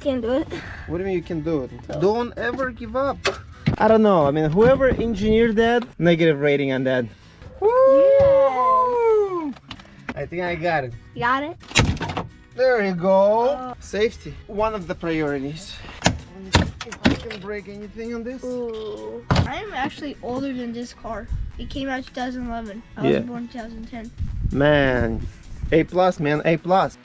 can't do it. What do you mean you can do it? Don't ever give up. I don't know. I mean, whoever engineered that, negative rating on that. Woo! I think I got it. You got it? There you go. Oh. Safety, one of the priorities. If I can break anything on this. Ooh. I'm actually older than this car. It came out 2011. I Yeah. was born 2010. Man, A plus, man, A plus.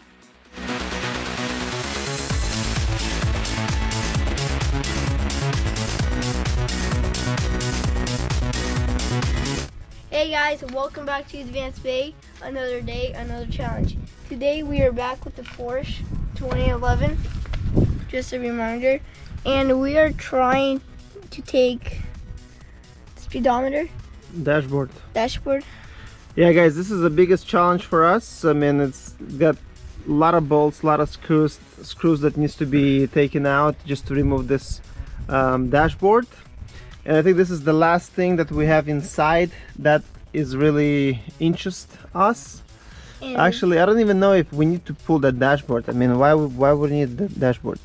Guys, welcome back to Advanced Bay. Another day, another challenge. Today we are back with the Porsche 2011. Just a reminder. And we are trying to take speedometer, Dashboard. dashboard. Yeah, guys, this is the biggest challenge for us. I mean, it's got a lot of bolts, a lot of screws, screws that needs to be taken out just to remove this um, dashboard. And I think this is the last thing that we have inside that is really interest us. And Actually, I don't even know if we need to pull that dashboard. I mean, why why would we need the dashboard?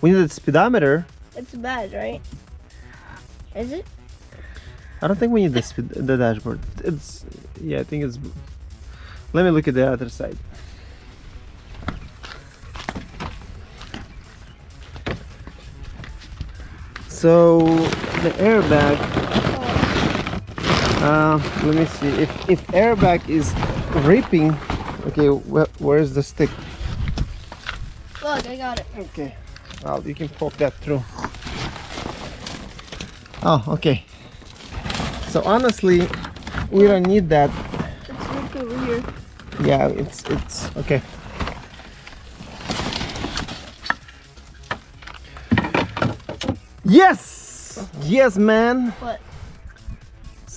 We need the speedometer. it's bad, right? Is it? I don't think we need the speed, the dashboard. It's yeah, I think it's. Let me look at the other side. So the airbag. Uh, let me see if if airbag is ripping. Okay, wh where's the stick? Look, I got it. Okay, well you can poke that through. Oh, okay. So honestly, we don't need that. It's ripped over here. Yeah, it's it's okay. Yes, yes, man. What?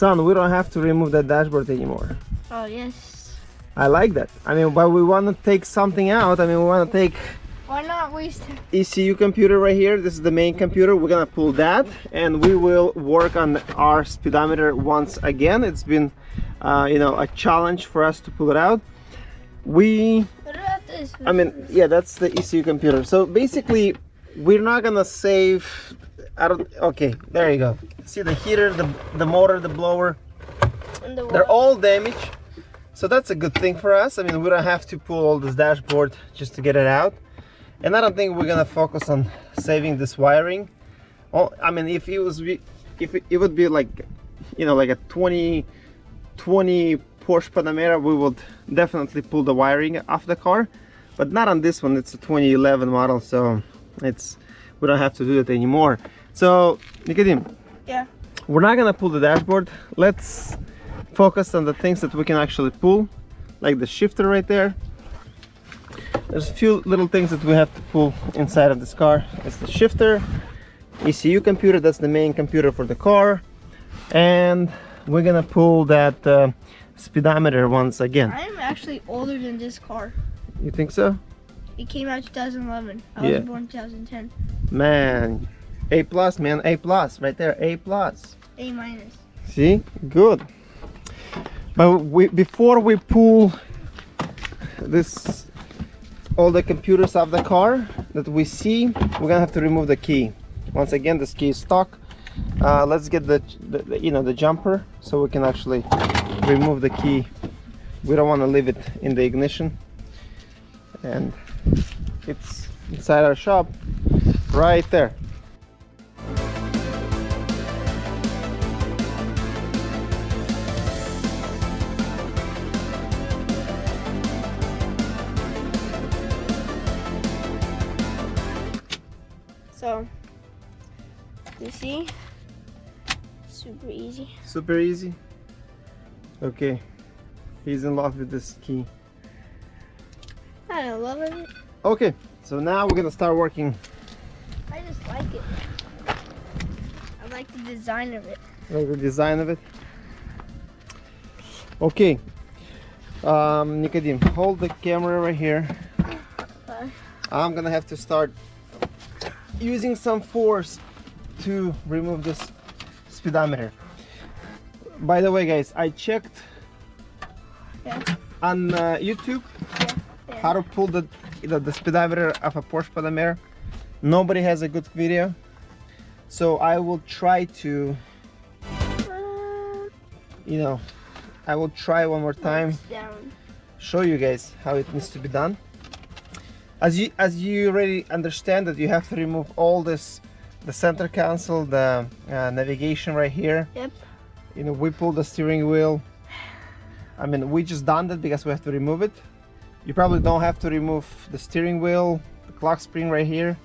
Son, we don't have to remove that dashboard anymore. Oh, yes. I like that. I mean, but we want to take something out. I mean, we want to take Why not waste it? ECU computer right here. This is the main computer. We're gonna pull that and we will work on our speedometer once again. It's been, uh, you know, a challenge for us to pull it out. We, What about this? I mean, yeah, that's the ECU computer. So basically, we're not gonna save. I don't. Okay, there you go. See the heater, the the motor, the blower. The They're all damaged. So that's a good thing for us. I mean, we don't have to pull all this dashboard just to get it out. And I don't think we're gonna focus on saving this wiring. Oh, I mean, if it was, if it, it would be like, you know, like a 20, 20 Porsche Panamera, we would definitely pull the wiring off the car. But not on this one. It's a 2011 model, so it's we don't have to do it anymore. So, Nikodim, Yeah. we're not gonna pull the dashboard let's focus on the things that we can actually pull like the shifter right there there's a few little things that we have to pull inside of this car it's the shifter ECU computer that's the main computer for the car and we're gonna pull that uh, speedometer once again I'm actually older than this car. you think so It came out 2011. I Yeah. was born 2010. man A plus man A plus right there A plus A minus. See, good. But we, before we pull this, all the computers of the car that we see, we're gonna have to remove the key. Once again, this key is stuck. Uh, let's get the, the, the, you know, the jumper so we can actually remove the key. We don't want to leave it in the ignition. And it's inside our shop, right there. Easy. Super easy. Okay, he's in love with this key. I love it. Okay, so now we're gonna start working I just like it. I like the design of it. like the design of it. Okay, um, Nikodim, hold the camera right here. Okay. I'm gonna have to start using some force to remove this speedometer. By the way, guys, I checked Yeah. on uh, YouTube Yeah. how to pull the, the the speedometer of a Porsche Panamera. nobody has a good video so I will try to you know I will try one more time show you guys how it needs to be done as you as you already understand that you have to remove all this the center console the uh, navigation right here Yep. You know we pull the steering wheel. I mean we just done that because we have to remove it. You probably don't have to remove the steering wheel the clock spring right here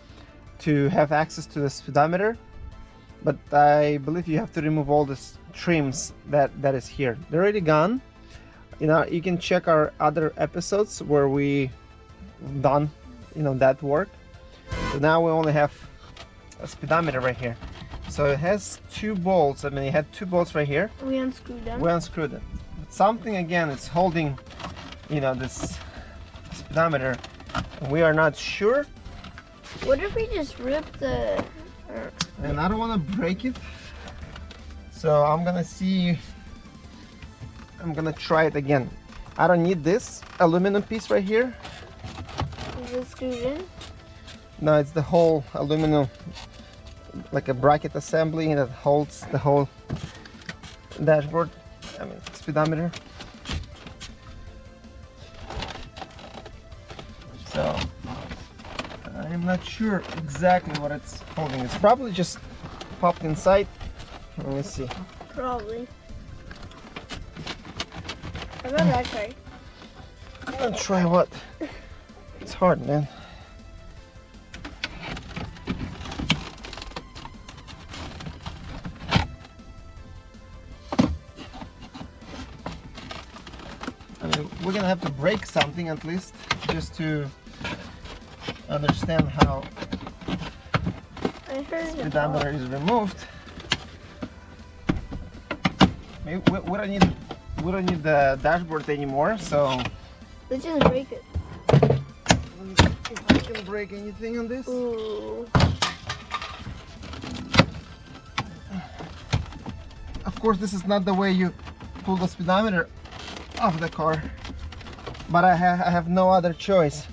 to have access to the speedometer. But I believe you have to remove all this trims that that is here. They're already gone. You know you can check our other episodes where we done you know that work. So now we only have a speedometer right here so it has two bolts I mean it had two bolts right here We unscrewed them. we unscrewed it but something again is holding you know this speedometer we are not sure What if we just rip the? and I don't want to break it so I'm gonna see I'm gonna try it again I don't need this aluminum piece right here Is it screwed in? no it's the whole aluminum like a bracket assembly that holds the whole dashboard I mean speedometer. So I'm not sure exactly what it's holding. It's probably just popped inside. Let me see. Probably. About that try? I'm gonna try what? It's hard man gonna have to break something at least just to understand how heard speedometer is removed. Maybe we, we don't need we don't need the dashboard anymore, so Let's just break it. if I can break anything on this. Ooh. Of course, this is not the way you pull the speedometer off the car, but I, ha I have no other choice.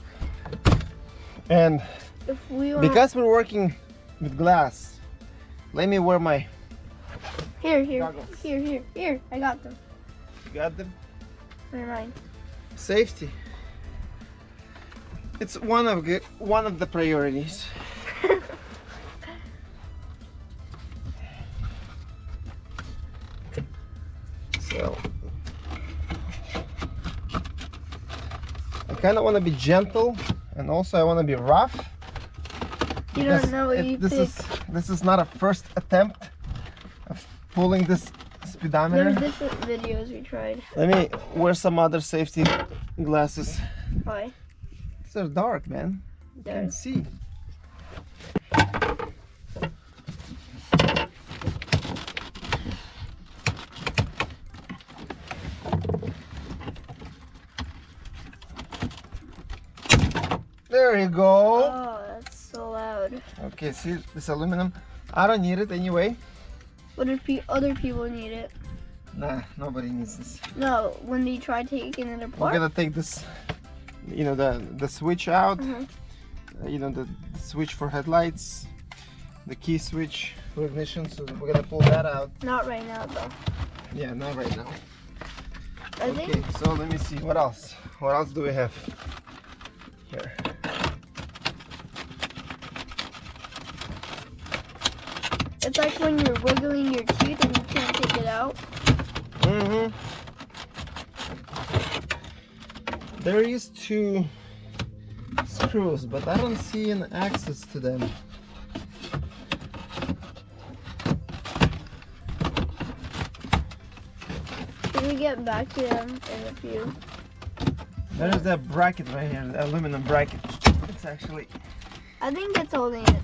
And If we because we're working with glass, let me wear my. here, here, Goggles. here, here, here. I got them. You got them. Never mind. Safety. It's one of one of the priorities. Kind of want to be gentle, and also I want to be rough. You don't know what it- you this pick. is this is not a first attempt of pulling this speedometer. There's different videos we tried. Let me wear some other safety glasses. Why? They're dark, man. You can't see. There you go. Oh, that's so loud. Okay, see this aluminum? I don't need it anyway. What if pe- other people need it? Nah, nobody needs this. No, when they try taking it apart. We're gonna take this, you know, the the switch out. Mhm. uh, you know, the, the switch for headlights, the key switch for ignition. So we're gonna pull that out. Not right now, though. Yeah, not right now. I Okay, think so let me see what else. What else do we have here? It's like when you're wiggling your teeth and you can't take it out. Mm-hmm. There is two screws, but I don't see an access to them. Can we get back to them in a few? There's that bracket right here, the aluminum bracket. It's actually. I think it's holding it.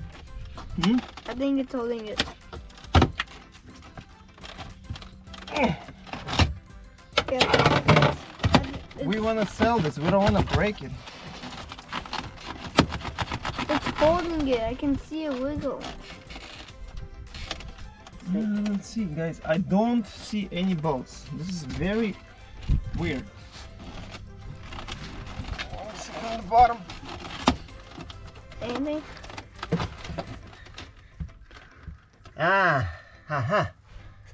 Hmm? I think it's holding it. Eh, Yeah. We want to sell this. We don't want to break it. it's holding it. I can see a wiggle. Uh, let's see, guys. I don't see any bolts. This is very weird. Let's see from the bottom. Anything? Ah, haha.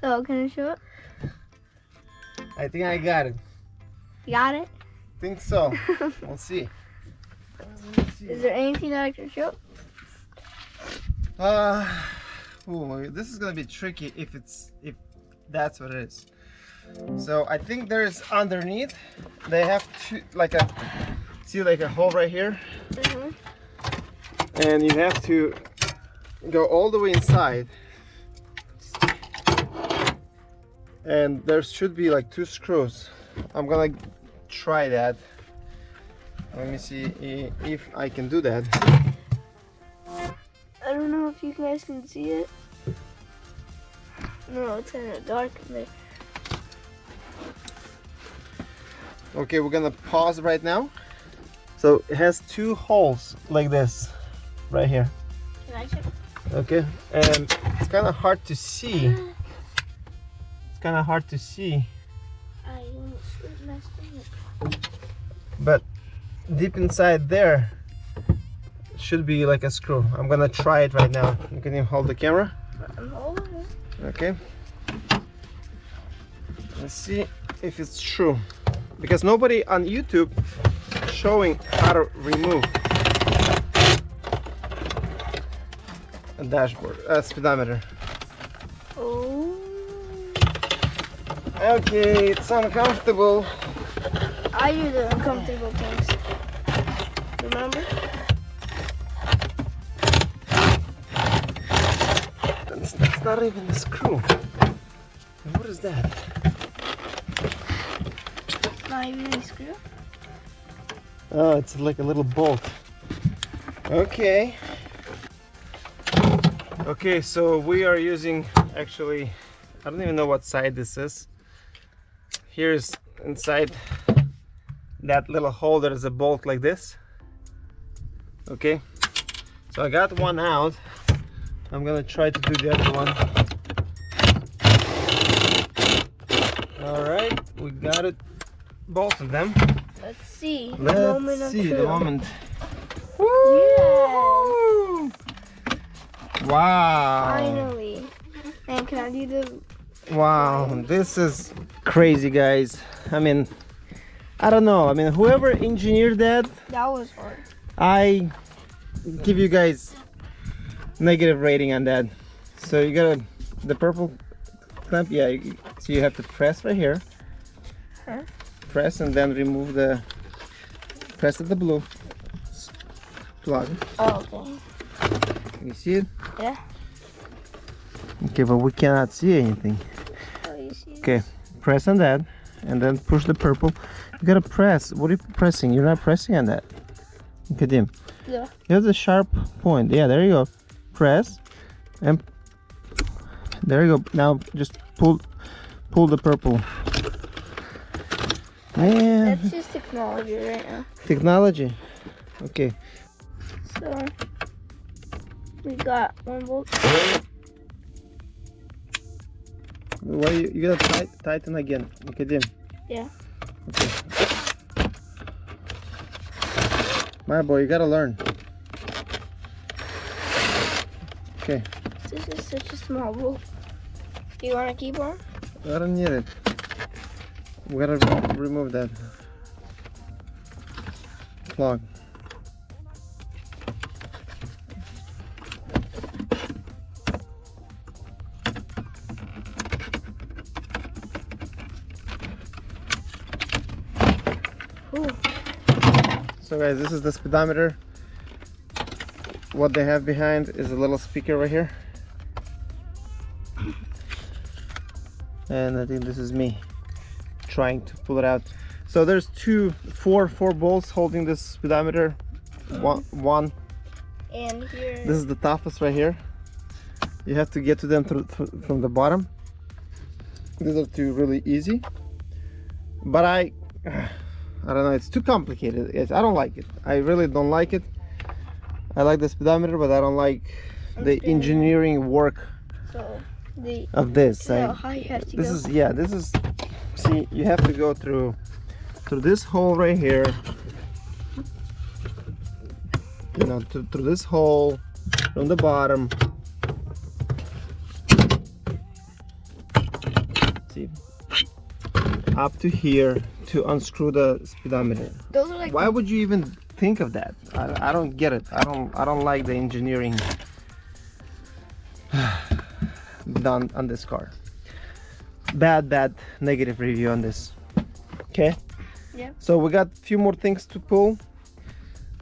So can I show it? I think I got it. You got it? Think so. we'll see. Is there anything that I can show? Uh, ooh, this is gonna be tricky if it's if that's what it is. So I think there's underneath. They have to like a see like a hole right here, Mm-hmm. and you have to go all the way inside. And there should be like two screws. I'm gonna try that. Let me see if I can do that. I don't know if you guys can see it. No, it's kind of dark in there. Okay, we're gonna pause right now. So it has two holes like this, right here. Can I check? Okay, and it's kind of hard to see. Kind of hard to see, I almost screwed my screen. but deep inside there should be like a screw. I'm gonna try it right now. You can you hold the camera? I'm holding it. Okay. Let's see if it's true. Because nobody on YouTube showing how to remove a dashboard, a speedometer. Oh. Okay, it's uncomfortable. I do the uncomfortable things. Remember? That's, that's not even a screw. What is that? Not even a screw. Oh, it's like a little bolt. Okay. Okay, so we are using actually, I don't even know what side this is. Here's inside that little hole, there is a bolt like this. Okay, so I got one out. I'm gonna try to do the other one. All right, we got it, both of them. Let's see. Let's of see the moment. Yes. Wow. Finally. And can I do the Wow, this is crazy, guys. I mean, I don't know. I mean, whoever engineered that, that was hard. I give you guys negative rating on that. So you gotta the purple clamp. Yeah, you, so you have to press right here. Huh? Press and then remove the press at the blue plug. Oh, okay. You see it? Yeah. Okay, but we cannot see anything. Oh, see? Okay, press on that and then push the purple. You gotta press. What are you pressing? You're not pressing on that. Okay, Dim. Yeah. Here's a sharp point. Yeah, there you go. Press and there you go. Now just pull pull the purple. Man, That's just technology right now. technology. Okay. So we got one bolt. Why you, you gotta tight, tighten again. Okay, Dim. Yeah. Okay. My boy, you gotta learn. Okay. This is such a small bolt. Do you want to keep on? I don't need it. We gotta remove that plug. So guys, this is the speedometer. What they have behind is a little speaker right here. And I think this is me trying to pull it out. So there's two, four, four bolts holding this speedometer. One, one. And here. This is the toughest right here. You have to get to them through, through, from the bottom. These are two really easy. But I, I don't know it's too complicated. Yes, I don't like it. I really don't like it. I like the speedometer but I don't like the engineering work so the, of this so this go. is yeah this is see you have to go through through this hole right here. You know through, through this hole from the bottom. See? Up to here to unscrew the speedometer. Those are like Why would you even think of that? I, I don't get it. I don't I don't like the engineering done on this car. Bad bad negative review on this. Okay. Yeah. So we got a few more things to pull.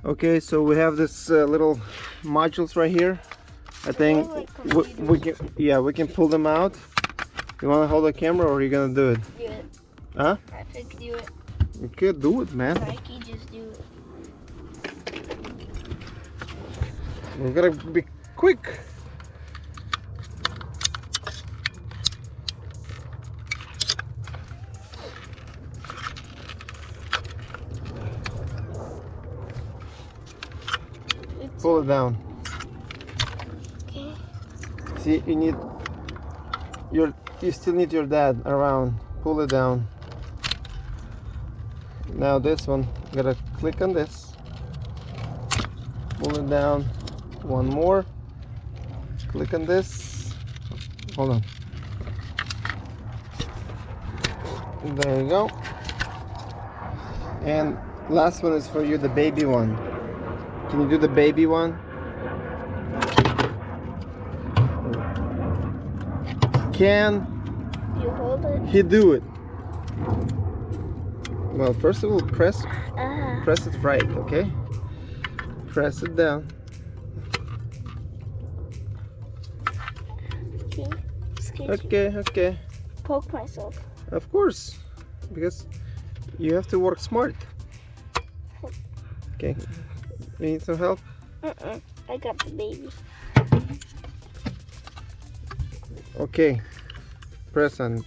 Okay, so we have this uh, little modules right here. I think like we, we can yeah we can pull them out. You want to hold the camera or are you gonna do it? do it. Huh? I could do it. You could do it, man. Nike just do it. We're gonna be quick. It's Pull it down. okay. See, you need your you still need your dad around. Pull it down. Now this one, I'm gotta click on this. Pull it down. One more. Click on this. Hold on. There you go. And last one is for you, the baby one. Can you do the baby one? Can You hold it. he do it? Well, first of all, press Ah. press it right, okay? Press it down. Okay. Okay, okay. Poke myself. Of course, because you have to work smart. Okay. You need some help? Uh-uh. I got the baby. Okay. Press on.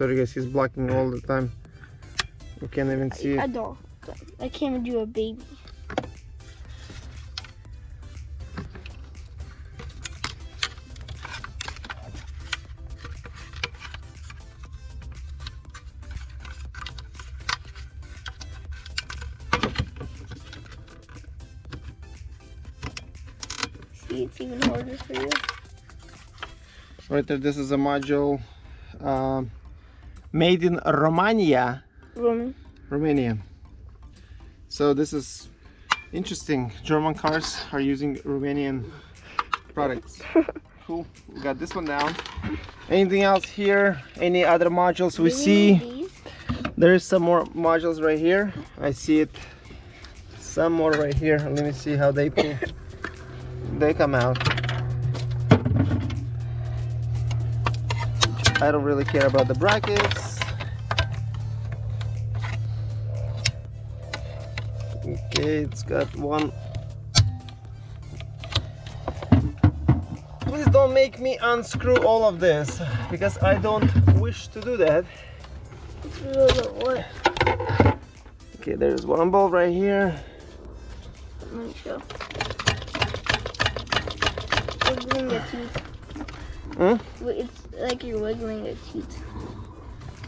Sorry guys, he's blocking all the time. We can't even see I it. don't. I can't even do a baby. See, it's even harder for you. Right there, this is a module um, made in Romania. Roman. Romania. So this is interesting. German cars are using Romanian products. cool. We got this one down. Anything else here? Any other modules we see? There is some more modules right here. I see it. Some more right here. Let me see how they pull. they come out. I don't really care about the brackets. Okay, it's got one. Please don't make me unscrew all of this because I don't wish to do that. Okay, there's one bulb right here. Me Hmm? It's like you're wiggling a tooth.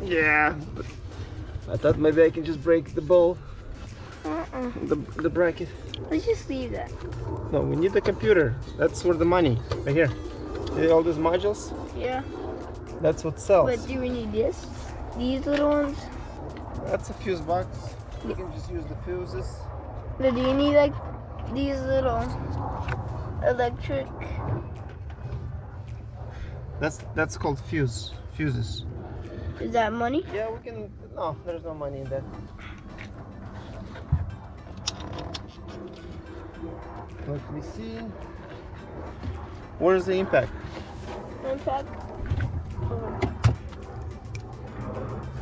Yeah. I thought maybe I can just break the bowl. Uh-uh. the, the bracket. Let's just leave that. No, we need the computer. That's where the money, right here. See all these modules? Yeah. That's what sells. But do we need this? These little ones? That's a fuse box. You can just use the fuses. But do you need like these little electric? That's that's called fuse. Fuses. Is that money? Yeah, we can. No, there's no money in that. Let me see. Where's the impact? Impact.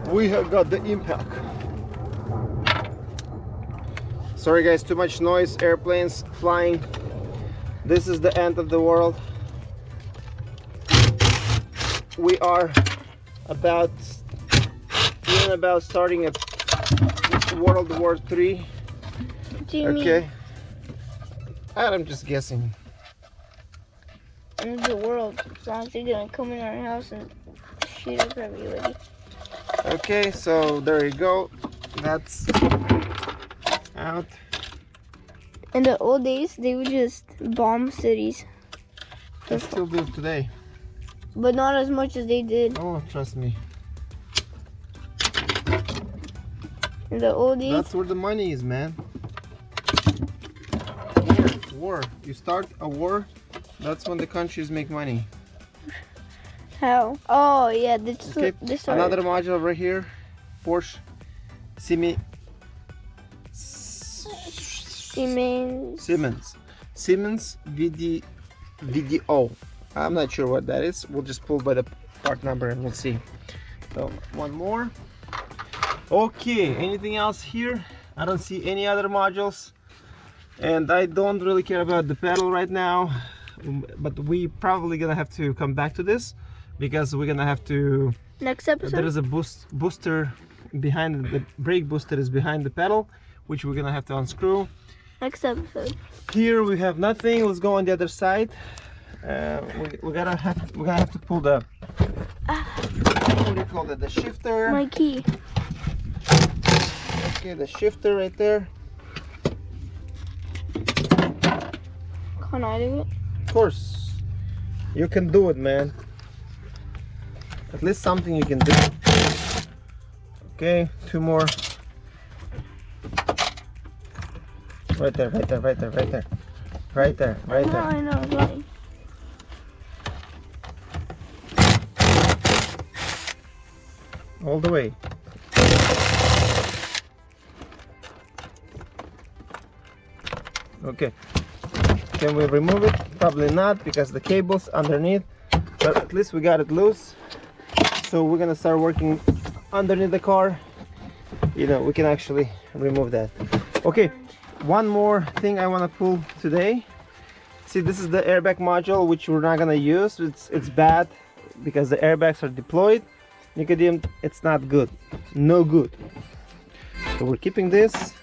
we have got the impact sorry guys too much noise airplanes flying this is the end of the world we are about even about starting a world war three What do you okay i'm just guessing mean? End the world. As long as they're gonna come in our house and shoot up everybody. okay so there you go that's out In the old days, they would just bomb cities. let's still do today but not as much as they did Oh, trust me. in the old days. That's where the money is, man. War, war. You start a war, that's when the countries make money. How? Oh yeah, this Okay, this Another module over here, Porsche Simi Siemens. Siemens Siemens VD VDO. I'm not sure what that is. We'll just pull by the part number and we'll see. So one more. Okay, anything else here? I don't see any other modules. And I don't really care about the pedal right now. um, But we probably gonna have to come back to this because we're gonna have to Next episode. is a boost booster behind the brake booster is behind the pedal which we're gonna have to unscrew Next episode. here we have nothing let's go on the other side uh, we, we gotta have we're gonna have to pull the what do you call it the shifter My key. okay the shifter right there Can I do it? of course you can do it man at least something you can do okay two more right there right there right there right there right there right No, there I know. it's Right. All the way okay. Can we remove it? Probably not because the cables underneath but at least we got it loose. So we're gonna start working underneath the car. You know we can actually remove that. Okay one more thing I want to pull today. See this is the airbag module which we're not gonna use. It's it's bad because the airbags are deployed Nicodem, it's not good. No good. So we're keeping this.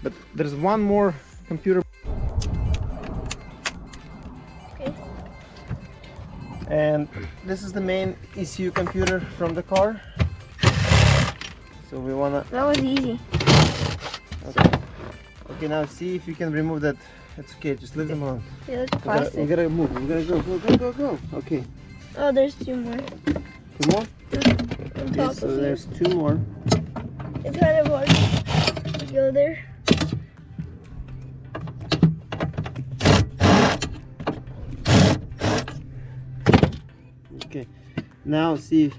But there's one more computer. Okay. And this is the main ECU computer from the car. So we wanna That was easy. okay. Okay now see if you can remove that. It's okay, just leave them alone. We gotta, we gotta move. We gotta go, go, go, go, go. Okay. Oh, there's two more. Two more? On Okay, so there's two more. It's kind of hard to go there. Okay. Now see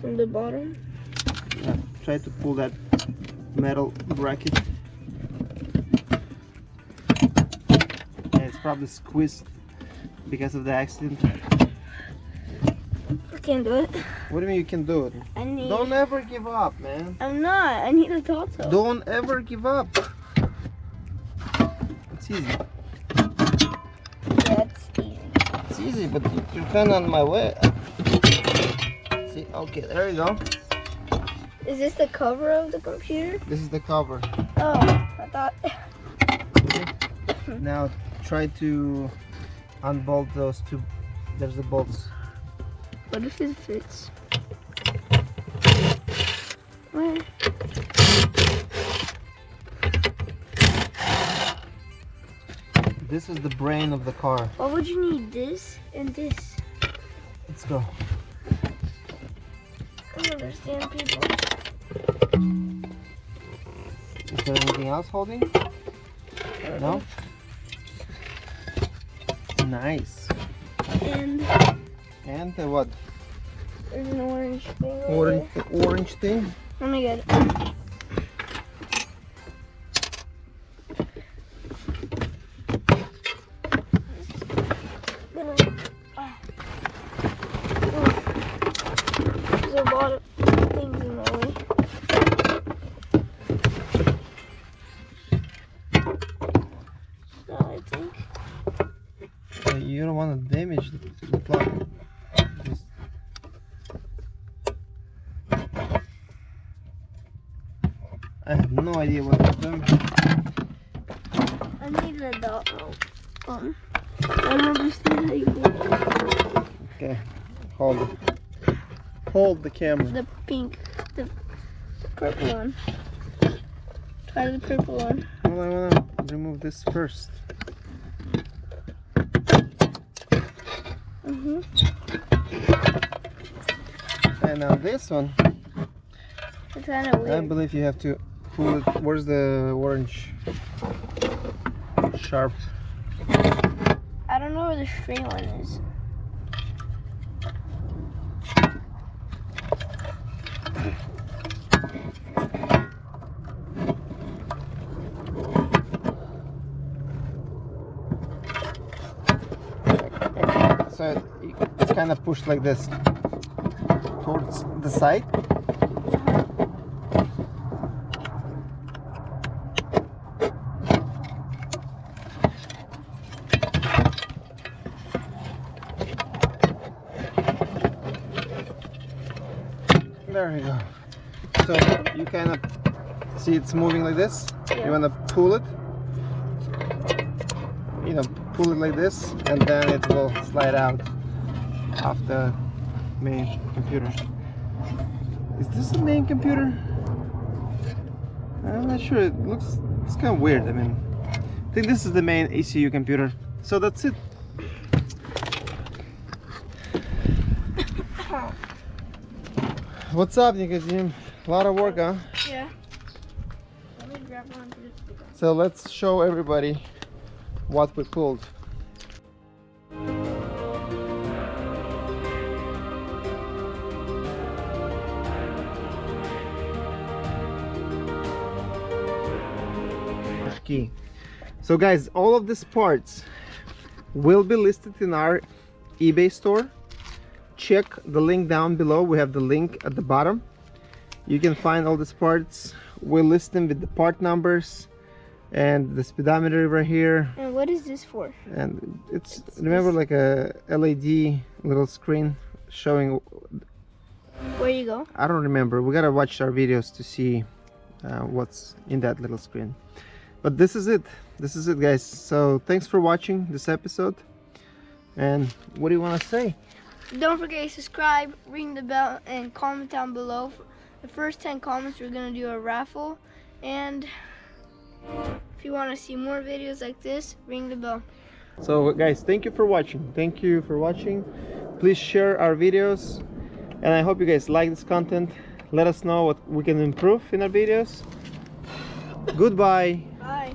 From the bottom. Yeah, try to pull that metal bracket. Yeah, it's probably squeezed because of the accident. I can't do it. What do you mean you can do it? I need. Don't ever give up, man. I'm not. I need a tato. Don't ever give up. It's easy. It's easy. It's easy, but you- you're kind of on my way. See, okay, there you go. Is this the cover of the computer? This is the cover. Oh, I thought. Now try to unbolt those two. There's the bolts. What if it fits? Where? This is the brain of the car. Why would you need this and this? Let's go. I don't understand people. Is there anything else holding? No? Nice. And And the what? there's an orange thing. Orange, orange thing? there. Let me idea what doing. I need a dog. Um, I don't understand how you it. Okay, hold it. Hold the camera. The pink, the, the purple one. Try the purple one. Well, I want to remove this first. Mhm. And now this one, It's kind of I believe you have to it. Where's the orange? Sharp. I don't know where the straight one is. So it, it's kind of pushed like this towards the side. There you go. So you kind of see it's moving like this. Yeah. You want to pull it. You know, pull it like this, and then it will slide out of the main computer. Is this the main computer? I'm not sure. It looks it's kind of weird. I mean, I think this is the main ECU computer. So that's it. What's up, Nicodim? A lot of work, huh? Yeah. Let me grab one. for this big one. So let's show everybody what we pulled. So guys, all of these parts will be listed in our eBay store. Check the link down below. We have the link at the bottom. You can find all these parts. We'll list them with the part numbers and the speedometer right here And what is this for? and it's remember like a led little screen showing Where you go? i don't remember we gotta watch our videos to see uh, what's in that little screen but this is it this is it guys so thanks for watching this episode and what do you want to say Don't forget to subscribe, ring the bell, and comment down below. The first 10 comments, we're going to do a raffle. And if you want to see more videos like this, ring the bell. so guys thank you for watching thank you for watching please share our videos and i hope you guys like this content let us know what we can improve in our videos goodbye Bye.